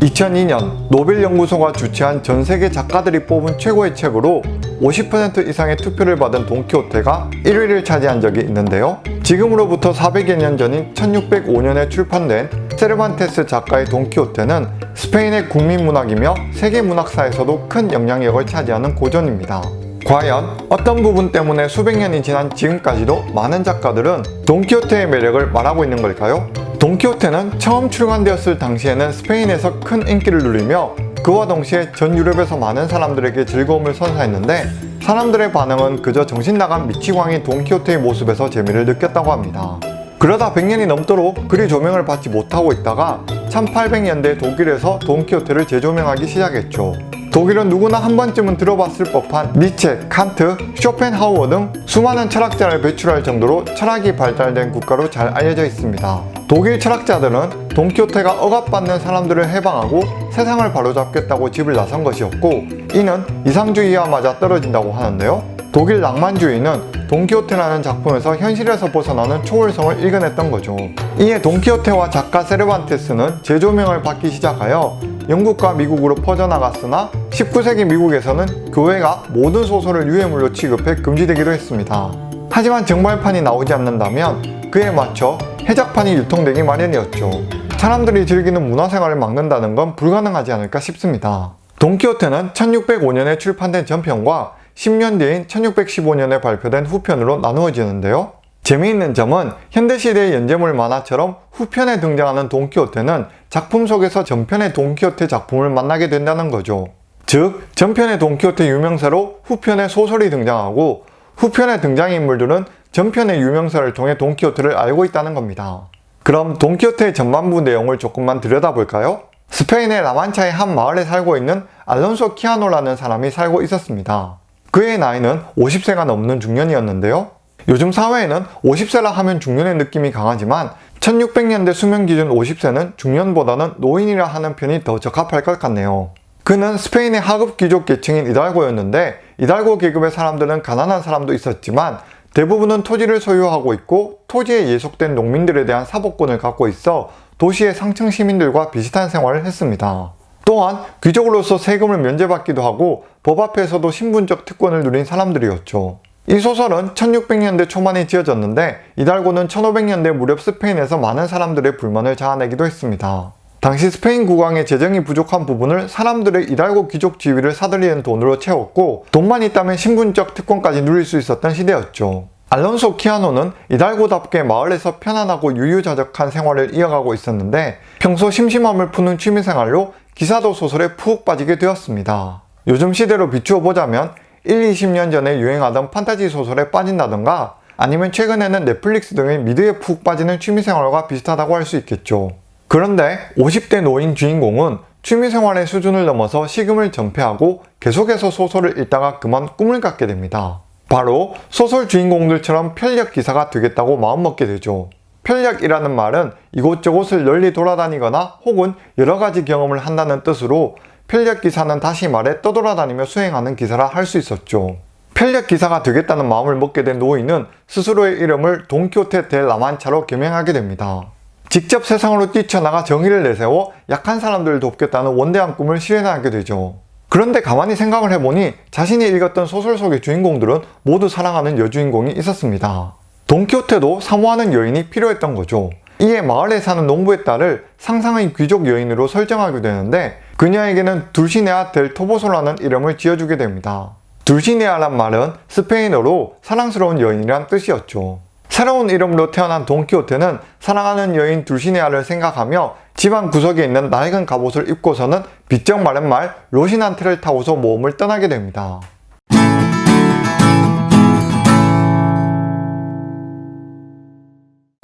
2002년 노벨연구소가 주최한 전 세계 작가들이 뽑은 최고의 책으로 50% 이상의 투표를 받은 돈키호테가 1위를 차지한 적이 있는데요. 지금으로부터 400여 년 전인 1605년에 출판된 세르반테스 작가의 돈키호테는 스페인의 국민문학이며 세계문학사에서도 큰 영향력을 차지하는 고전입니다. 과연 어떤 부분 때문에 수백 년이 지난 지금까지도 많은 작가들은 돈키호테의 매력을 말하고 있는 걸까요? 돈키호테는 처음 출간되었을 당시에는 스페인에서 큰 인기를 누리며 그와 동시에 전 유럽에서 많은 사람들에게 즐거움을 선사했는데 사람들의 반응은 그저 정신나간 미치광이 돈키호테의 모습에서 재미를 느꼈다고 합니다. 그러다 100년이 넘도록 그리 조명을 받지 못하고 있다가 1800년대 독일에서 돈키호테를 재조명하기 시작했죠. 독일은 누구나 한 번쯤은 들어봤을 법한 니체, 칸트, 쇼펜하우어 등 수많은 철학자를 배출할 정도로 철학이 발달된 국가로 잘 알려져 있습니다. 독일 철학자들은 돈키호테가 억압받는 사람들을 해방하고 세상을 바로잡겠다고 집을 나선 것이었고 이는 이상주의와 맞아 떨어진다고 하는데요. 독일 낭만주의는 돈키호테라는 작품에서 현실에서 벗어나는 초월성을 일궈냈던 거죠. 이에 돈키호테와 작가 세르반테스는 재조명을 받기 시작하여 영국과 미국으로 퍼져나갔으나 19세기 미국에서는 교회가 모든 소설을 유해물로 취급해 금지되기도 했습니다. 하지만 정발판이 나오지 않는다면 그에 맞춰 해작판이 유통되기 마련이었죠. 사람들이 즐기는 문화생활을 막는다는 건 불가능하지 않을까 싶습니다. 돈키호테는 1605년에 출판된 전편과 10년 뒤인 1615년에 발표된 후편으로 나누어지는데요. 재미있는 점은 현대시대의 연재물 만화처럼 후편에 등장하는 돈키호테는 작품 속에서 전편의 돈키호테 작품을 만나게 된다는 거죠. 즉, 전편의 돈키호테 유명세로 후편의 소설이 등장하고 후편의 등장인물들은 전편의 유명세를 통해 돈키호테를 알고 있다는 겁니다. 그럼 돈키호테의 전반부 내용을 조금만 들여다볼까요? 스페인의 라만차의 한 마을에 살고 있는 알론소 키아노라는 사람이 살고 있었습니다. 그의 나이는 50세가 넘는 중년이었는데요. 요즘 사회에는 50세라 하면 중년의 느낌이 강하지만 1600년대 수명 기준 50세는 중년보다는 노인이라 하는 편이 더 적합할 것 같네요. 그는 스페인의 하급 귀족 계층인 이달고였는데 이달고 계급의 사람들은 가난한 사람도 있었지만 대부분은 토지를 소유하고 있고 토지에 예속된 농민들에 대한 사법권을 갖고 있어 도시의 상층 시민들과 비슷한 생활을 했습니다. 또한 귀족으로서 세금을 면제받기도 하고 법 앞에서도 신분적 특권을 누린 사람들이었죠. 이 소설은 1600년대 초반에 지어졌는데 이달고는 1500년대 무렵 스페인에서 많은 사람들의 불만을 자아내기도 했습니다. 당시 스페인 국왕의 재정이 부족한 부분을 사람들의 이달고 귀족 지위를 사들이는 돈으로 채웠고 돈만 있다면 신분적 특권까지 누릴 수 있었던 시대였죠. 알론소 키아노는 이달고답게 마을에서 편안하고 유유자적한 생활을 이어가고 있었는데 평소 심심함을 푸는 취미생활로 기사도 소설에 푹 빠지게 되었습니다. 요즘 시대로 비추어 보자면 1, 20년 전에 유행하던 판타지 소설에 빠진다던가 아니면 최근에는 넷플릭스 등의 미드에 푹 빠지는 취미생활과 비슷하다고 할 수 있겠죠. 그런데 50대 노인 주인공은 취미생활의 수준을 넘어서 식음을 전폐하고 계속해서 소설을 읽다가 그만 꿈을 갖게 됩니다. 바로 소설 주인공들처럼 편력 기사가 되겠다고 마음먹게 되죠. 편력이라는 말은 이곳저곳을 널리 돌아다니거나 혹은 여러가지 경험을 한다는 뜻으로 편력 기사는 다시 말해 떠돌아다니며 수행하는 기사라 할 수 있었죠. 편력 기사가 되겠다는 마음을 먹게 된 노인은 스스로의 이름을 돈키호테 델 라만차로 개명하게 됩니다. 직접 세상으로 뛰쳐나가 정의를 내세워 약한 사람들을 돕겠다는 원대한 꿈을 실현하게 되죠. 그런데 가만히 생각을 해보니 자신이 읽었던 소설 속의 주인공들은 모두 사랑하는 여주인공이 있었습니다. 돈키호테도 사모하는 여인이 필요했던 거죠. 이에 마을에 사는 농부의 딸을 상상의 귀족 여인으로 설정하게 되는데 그녀에게는 둘시네아 델 토보소라는 이름을 지어주게 됩니다. 둘시네아란 말은 스페인어로 사랑스러운 여인이란 뜻이었죠. 새로운 이름으로 태어난 돈키호테는 사랑하는 여인 둘시네아를 생각하며 집안 구석에 있는 낡은 갑옷을 입고서는 빗정 마른 말 로시난테를 타고서 모험을 떠나게 됩니다.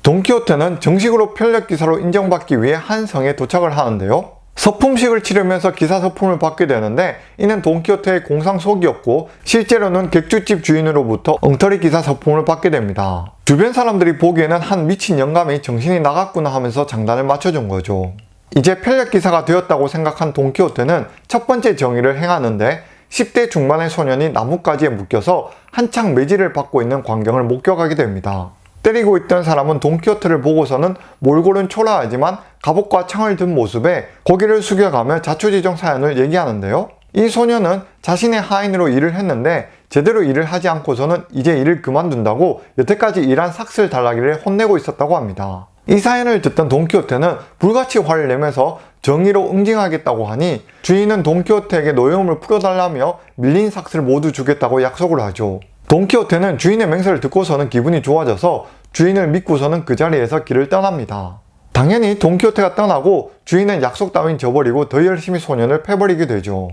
돈키호테는 정식으로 편력기사로 인정받기 위해 한 성에 도착을 하는데요. 서품식을 치르면서 기사 서품을 받게 되는데 이는 돈키호테의 공상 속이었고 실제로는 객주집 주인으로부터 엉터리 기사 서품을 받게 됩니다. 주변 사람들이 보기에는 한 미친 영감이 정신이 나갔구나 하면서 장단을 맞춰준 거죠. 이제 편력기사가 되었다고 생각한 돈키호테는 첫 번째 정의를 행하는데 10대 중반의 소년이 나뭇가지에 묶여서 한창 매질을 받고 있는 광경을 목격하게 됩니다. 때리고 있던 사람은 돈키호테를 보고서는 몰골은 초라하지만 갑옷과 창을 든 모습에 고개를 숙여가며 자초지종 사연을 얘기하는데요. 이 소녀는 자신의 하인으로 일을 했는데 제대로 일을 하지 않고서는 이제 일을 그만둔다고 여태까지 일한 삭슬 달라기를 혼내고 있었다고 합니다. 이 사연을 듣던 돈키호테는 불같이 화를 내면서 정의로 응징하겠다고 하니 주인은 돈키호테에게 노여움을 풀어달라며 밀린 삭스를 모두 주겠다고 약속을 하죠. 돈키호테는 주인의 맹세를 듣고서는 기분이 좋아져서 주인을 믿고서는 그 자리에서 길을 떠납니다. 당연히 돈키호테가 떠나고 주인은 약속 따윈 저버리고 더 열심히 소년을 패버리게 되죠.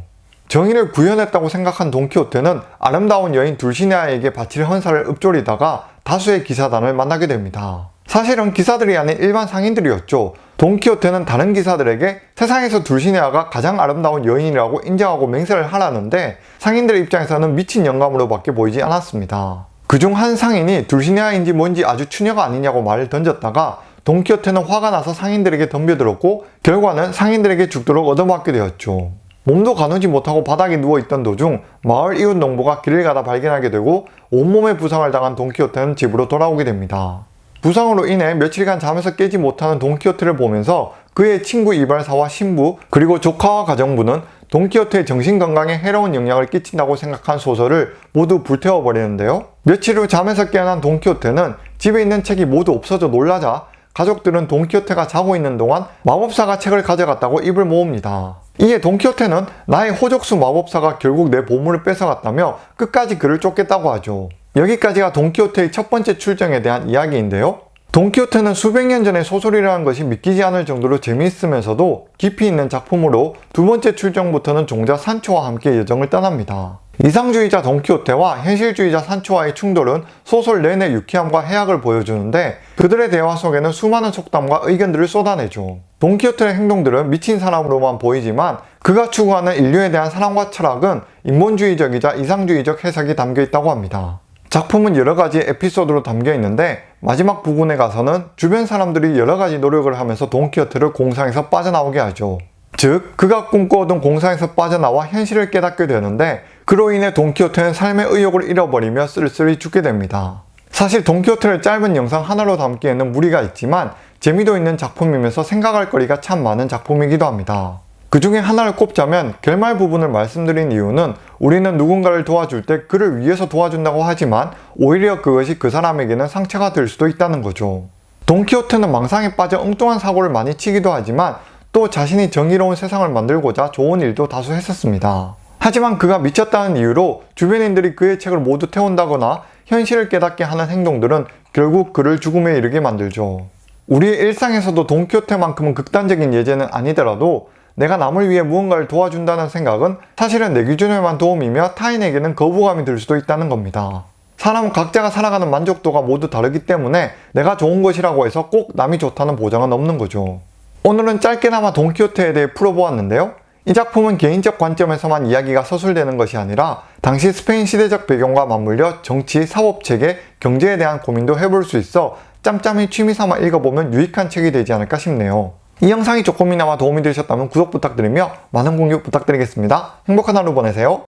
정의를 구현했다고 생각한 돈키호테는 아름다운 여인 둘시네아에게 바칠 헌사를 읊조리다가 다수의 기사단을 만나게 됩니다. 사실은 기사들이 아닌 일반 상인들이었죠. 돈키호테는 다른 기사들에게 세상에서 둘시네아가 가장 아름다운 여인이라고 인정하고 맹세를 하라는데 상인들의 입장에서는 미친 영감으로 밖에 보이지 않았습니다. 그중 한 상인이 둘시네아인지 뭔지 아주 추녀가 아니냐고 말을 던졌다가 돈키호테는 화가 나서 상인들에게 덤벼들었고 결과는 상인들에게 죽도록 얻어맞게 되었죠. 몸도 가누지 못하고 바닥에 누워있던 도중 마을 이웃 농부가 길을 가다 발견하게 되고 온몸에 부상을 당한 돈키호테는 집으로 돌아오게 됩니다. 부상으로 인해 며칠간 잠에서 깨지 못하는 돈키호테를 보면서 그의 친구 이발사와 신부 그리고 조카와 가정부는 돈키호테의 정신건강에 해로운 영향을 끼친다고 생각한 소설을 모두 불태워버리는데요. 며칠 후 잠에서 깨어난 돈키호테는 집에 있는 책이 모두 없어져 놀라자 가족들은 돈키호테가 자고 있는 동안 마법사가 책을 가져갔다고 입을 모읍니다. 이에 돈키호테는 나의 호적수 마법사가 결국 내 보물을 뺏어갔다며 끝까지 그를 쫓겠다고 하죠. 여기까지가 돈키호테의 첫 번째 출정에 대한 이야기인데요. 돈키호테는 수백 년 전의 소설이라는 것이 믿기지 않을 정도로 재미있으면서도 깊이 있는 작품으로 두 번째 출정부터는 종자 산초와 함께 여정을 떠납니다. 이상주의자 돈키호테와 현실주의자 산초와의 충돌은 소설 내내 유쾌함과 해악을 보여주는데 그들의 대화 속에는 수많은 속담과 의견들을 쏟아내죠. 돈키호테의 행동들은 미친 사람으로만 보이지만 그가 추구하는 인류에 대한 사랑과 철학은 인본주의적이자 이상주의적 해석이 담겨 있다고 합니다. 작품은 여러 가지 에피소드로 담겨 있는데 마지막 부분에 가서는 주변 사람들이 여러 가지 노력을 하면서 돈키호테를 공상에서 빠져나오게 하죠. 즉, 그가 꿈꿔오던 공상에서 빠져나와 현실을 깨닫게 되는데 그로 인해 돈키호테는 삶의 의욕을 잃어버리며 쓸쓸히 죽게 됩니다. 사실 돈키호테를 짧은 영상 하나로 담기에는 무리가 있지만 재미도 있는 작품이면서 생각할 거리가 참 많은 작품이기도 합니다. 그 중에 하나를 꼽자면 결말 부분을 말씀드린 이유는 우리는 누군가를 도와줄 때 그를 위해서 도와준다고 하지만 오히려 그것이 그 사람에게는 상처가 될 수도 있다는 거죠. 돈키호테는 망상에 빠져 엉뚱한 사고를 많이 치기도 하지만 또 자신이 정의로운 세상을 만들고자 좋은 일도 다수 했었습니다. 하지만 그가 미쳤다는 이유로 주변인들이 그의 책을 모두 태운다거나 현실을 깨닫게 하는 행동들은 결국 그를 죽음에 이르게 만들죠. 우리의 일상에서도 돈키호테만큼은 극단적인 예제는 아니더라도 내가 남을 위해 무언가를 도와준다는 생각은 사실은 내 기준에만 도움이며 타인에게는 거부감이 들 수도 있다는 겁니다. 사람은 각자가 살아가는 만족도가 모두 다르기 때문에 내가 좋은 것이라고 해서 꼭 남이 좋다는 보장은 없는 거죠. 오늘은 짧게나마 돈키호테에 대해 풀어보았는데요. 이 작품은 개인적 관점에서만 이야기가 서술되는 것이 아니라 당시 스페인 시대적 배경과 맞물려 정치, 사법체계, 경제에 대한 고민도 해볼 수 있어 짬짬이 취미삼아 읽어보면 유익한 책이 되지 않을까 싶네요. 이 영상이 조금이나마 도움이 되셨다면 구독 부탁드리며 많은 공유 부탁드리겠습니다. 행복한 하루 보내세요.